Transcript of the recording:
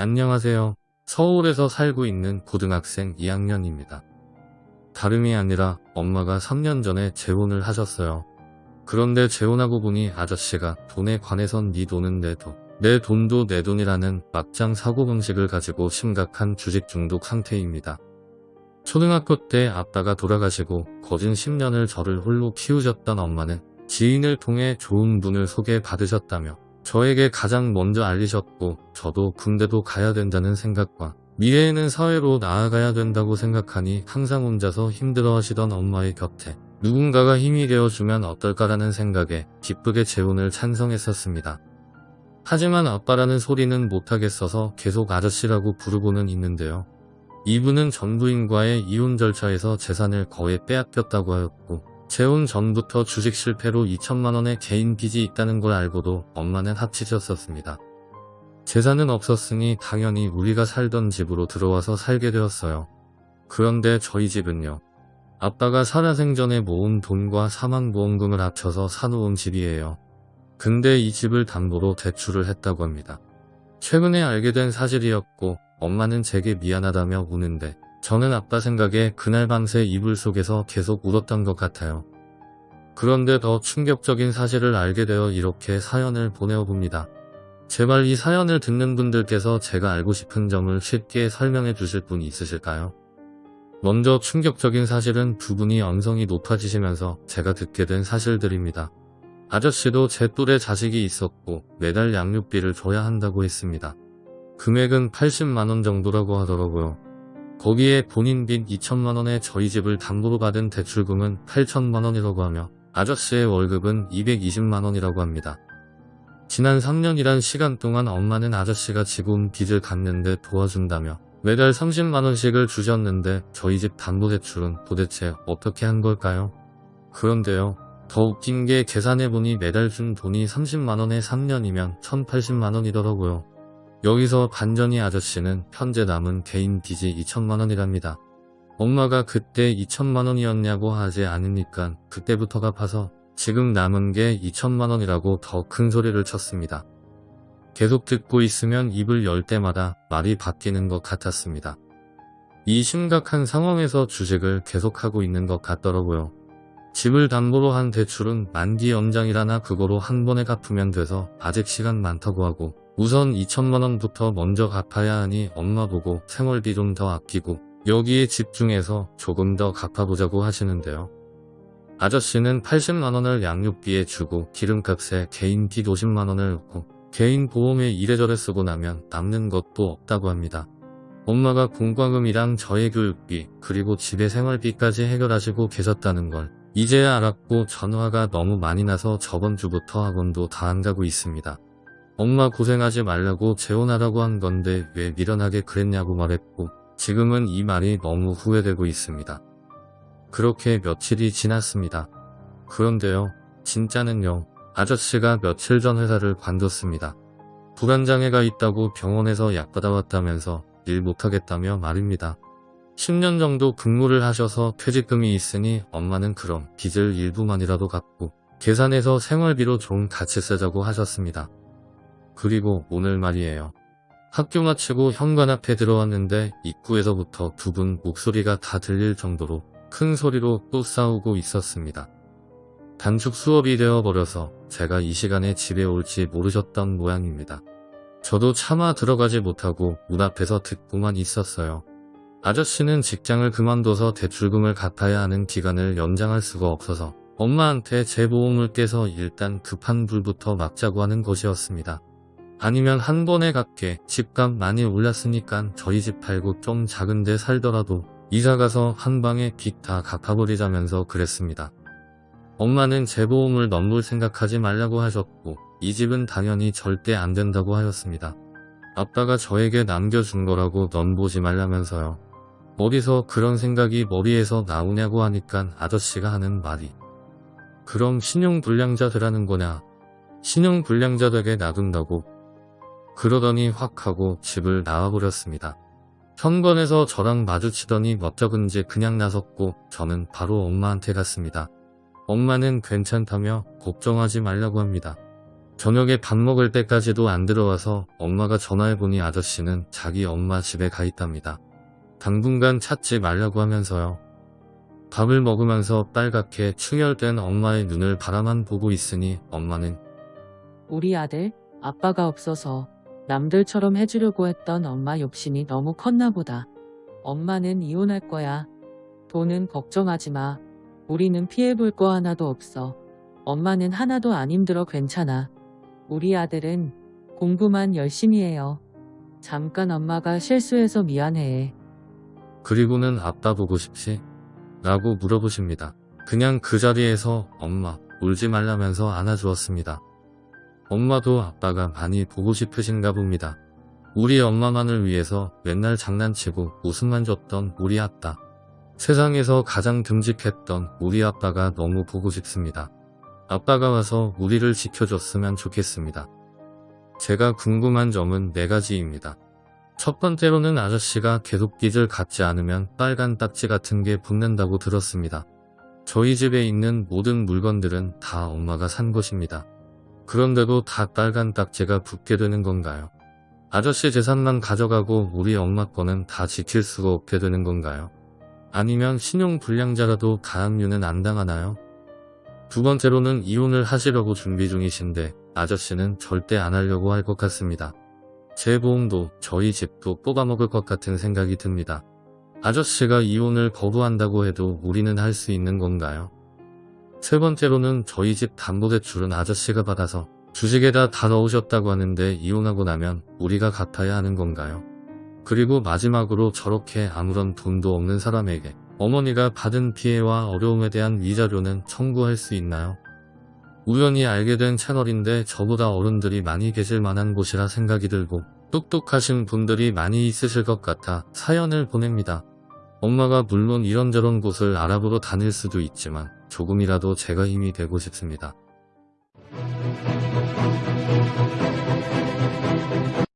안녕하세요. 서울에서 살고 있는 고등학생 2학년입니다. 다름이 아니라 엄마가 3년 전에 재혼을 하셨어요. 그런데 재혼하고 보니 아저씨가 돈에 관해선 네 돈은 내 돈, 내 돈도 내 돈이라는 막장 사고방식을 가지고 심각한 주식 중독 상태입니다. 초등학교 때 아빠가 돌아가시고 거진 10년을 저를 홀로 키우셨던 엄마는 지인을 통해 좋은 분을 소개받으셨다며 저에게 가장 먼저 알리셨고 저도 군대도 가야 된다는 생각과 미래에는 사회로 나아가야 된다고 생각하니 항상 혼자서 힘들어하시던 엄마의 곁에 누군가가 힘이 되어주면 어떨까라는 생각에 기쁘게 재혼을 찬성했었습니다. 하지만 아빠라는 소리는 못하겠어서 계속 아저씨라고 부르고는 있는데요. 이분은 전 부인과의 이혼 절차에서 재산을 거의 빼앗겼다고 하였고 재혼 전부터 주식 실패로 2천만원의 개인 빚이 있다는 걸 알고도 엄마는 합치셨었습니다. 재산은 없었으니 당연히 우리가 살던 집으로 들어와서 살게 되었어요. 그런데 저희 집은요. 아빠가 살아생전에 모은 돈과 사망보험금을 합쳐서 사놓은 집이에요. 근데 이 집을 담보로 대출을 했다고 합니다. 최근에 알게 된 사실이었고 엄마는 제게 미안하다며 우는데 저는 아빠 생각에 그날 밤새 이불 속에서 계속 울었던 것 같아요. 그런데 더 충격적인 사실을 알게 되어 이렇게 사연을 보내어 봅니다. 제발 이 사연을 듣는 분들께서 제가 알고 싶은 점을 쉽게 설명해 주실 분이 있으실까요? 먼저 충격적인 사실은 두 분이 언성이 높아지시면서 제가 듣게 된 사실들입니다. 아저씨도 제 또래 자식이 있었고 매달 양육비를 줘야 한다고 했습니다. 금액은 80만원 정도라고 하더라고요. 거기에 본인 빚 2천만원에 저희 집을 담보로 받은 대출금은 8천만원이라고 하며 아저씨의 월급은 220만원이라고 합니다. 지난 3년이란 시간 동안 엄마는 아저씨가 지금 빚을 갚는데 도와준다며 매달 30만원씩을 주셨는데 저희 집 담보대출은 도대체 어떻게 한 걸까요? 그런데요. 더 웃긴 게 계산해보니 매달 준 돈이 30만원에 3년이면 1080만원이더라고요. 여기서 반전이 아저씨는 현재 남은 개인 빚이 2천만원이랍니다. 엄마가 그때 2천만원이었냐고 하지 않으니까 그때부터 갚아서 지금 남은 게 2천만원이라고 더 큰 소리를 쳤습니다. 계속 듣고 있으면 입을 열 때마다 말이 바뀌는 것 같았습니다. 이 심각한 상황에서 주식을 계속하고 있는 것 같더라고요. 집을 담보로 한 대출은 만기 연장이라나 그거로 한 번에 갚으면 돼서 아직 시간 많다고 하고 우선 2천만원부터 먼저 갚아야 하니 엄마 보고 생활비 좀 더 아끼고 여기에 집중해서 조금 더 갚아보자고 하시는데요. 아저씨는 80만원을 양육비에 주고 기름값에 개인 빚 50만원을 넣고 개인 보험에 이래저래 쓰고 나면 남는 것도 없다고 합니다. 엄마가 공과금이랑 저의 교육비 그리고 집의 생활비까지 해결하시고 계셨다는 걸 이제야 알았고 전화가 너무 많이 나서 저번 주부터 학원도 다 안 가고 있습니다. 엄마 고생하지 말라고 재혼하라고 한 건데 왜 미련하게 그랬냐고 말했고 지금은 이 말이 너무 후회되고 있습니다. 그렇게 며칠이 지났습니다. 그런데요. 진짜는요. 아저씨가 며칠 전 회사를 관뒀습니다. 불안장애가 있다고 병원에서 약 받아왔다면서 일 못하겠다며 말입니다. 10년 정도 근무를 하셔서 퇴직금이 있으니 엄마는 그럼 빚을 일부만이라도 갚고 계산해서 생활비로 좀 같이 쓰자고 하셨습니다. 그리고 오늘 말이에요. 학교 마치고 현관 앞에 들어왔는데 입구에서부터 두 분 목소리가 다 들릴 정도로 큰 소리로 또 싸우고 있었습니다. 단축 수업이 되어버려서 제가 이 시간에 집에 올지 모르셨던 모양입니다. 저도 차마 들어가지 못하고 문 앞에서 듣고만 있었어요. 아저씨는 직장을 그만둬서 대출금을 갚아야 하는 기간을 연장할 수가 없어서 엄마한테 제 보험을 깨서 일단 급한 불부터 막자고 하는 것이었습니다. 아니면 한 번에 갚게 집값 많이 올랐으니까 저희 집 팔고 좀 작은데 살더라도 이사 가서 한 방에 빚 다 갚아버리자면서 그랬습니다. 엄마는 제 보험을 넘볼 생각하지 말라고 하셨고 이 집은 당연히 절대 안 된다고 하였습니다. 아빠가 저에게 남겨준 거라고 넘보지 말라면서요. 어디서 그런 생각이 머리에서 나오냐고 하니까 아저씨가 하는 말이 그럼 신용불량자 되라는 거냐 신용불량자 되게 놔둔다고 그러더니 확 하고 집을 나와버렸습니다. 현관에서 저랑 마주치더니 멋쩍은지 그냥 나섰고 저는 바로 엄마한테 갔습니다. 엄마는 괜찮다며 걱정하지 말라고 합니다. 저녁에 밥 먹을 때까지도 안 들어와서 엄마가 전화해보니 아저씨는 자기 엄마 집에 가 있답니다. 당분간 찾지 말라고 하면서요. 밥을 먹으면서 빨갛게 충혈된 엄마의 눈을 바라만 보고 있으니 엄마는 우리 아들, 아빠가 없어서 남들처럼 해주려고 했던 엄마 욕심이 너무 컸나 보다. 엄마는 이혼할 거야. 돈은 걱정하지 마. 우리는 피해볼 거 하나도 없어. 엄마는 하나도 안 힘들어 괜찮아. 우리 아들은 공부만 열심히 해요. 잠깐 엄마가 실수해서 미안해. 그리고는 아빠 보고 싶지? 라고 물어보십니다. 그냥 그 자리에서 엄마 울지 말라면서 안아주었습니다. 엄마도 아빠가 많이 보고 싶으신가 봅니다. 우리 엄마만을 위해서 맨날 장난치고 웃음만 줬던 우리 아빠. 세상에서 가장 듬직했던 우리 아빠가 너무 보고 싶습니다. 아빠가 와서 우리를 지켜줬으면 좋겠습니다. 제가 궁금한 점은 네 가지입니다. 첫 번째로는 아저씨가 계속 빚을 갚지 않으면 빨간 딱지 같은 게 붙는다고 들었습니다. 저희 집에 있는 모든 물건들은 다 엄마가 산 것입니다. 그런데도 다 빨간 딱지가 붙게 되는 건가요? 아저씨 재산만 가져가고 우리 엄마 거는 다 지킬 수가 없게 되는 건가요? 아니면 신용 불량자라도 가압류는 안 당하나요? 두 번째로는 이혼을 하시려고 준비 중이신데 아저씨는 절대 안 하려고 할 것 같습니다. 제 보험도 저희 집도 뽑아먹을 것 같은 생각이 듭니다. 아저씨가 이혼을 거부한다고 해도 우리는 할 수 있는 건가요? 세 번째로는 저희 집 담보대출은 아저씨가 받아서 주식에다 다 넣으셨다고 하는데 이혼하고 나면 우리가 갚아야 하는 건가요? 그리고 마지막으로 저렇게 아무런 돈도 없는 사람에게 어머니가 받은 피해와 어려움에 대한 위자료는 청구할 수 있나요? 우연히 알게 된 채널인데 저보다 어른들이 많이 계실 만한 곳이라 생각이 들고 똑똑하신 분들이 많이 있으실 것 같아 사연을 보냅니다. 엄마가 물론 이런저런 곳을 알아보러 다닐 수도 있지만 조금이라도 제가 힘이 되고 싶습니다.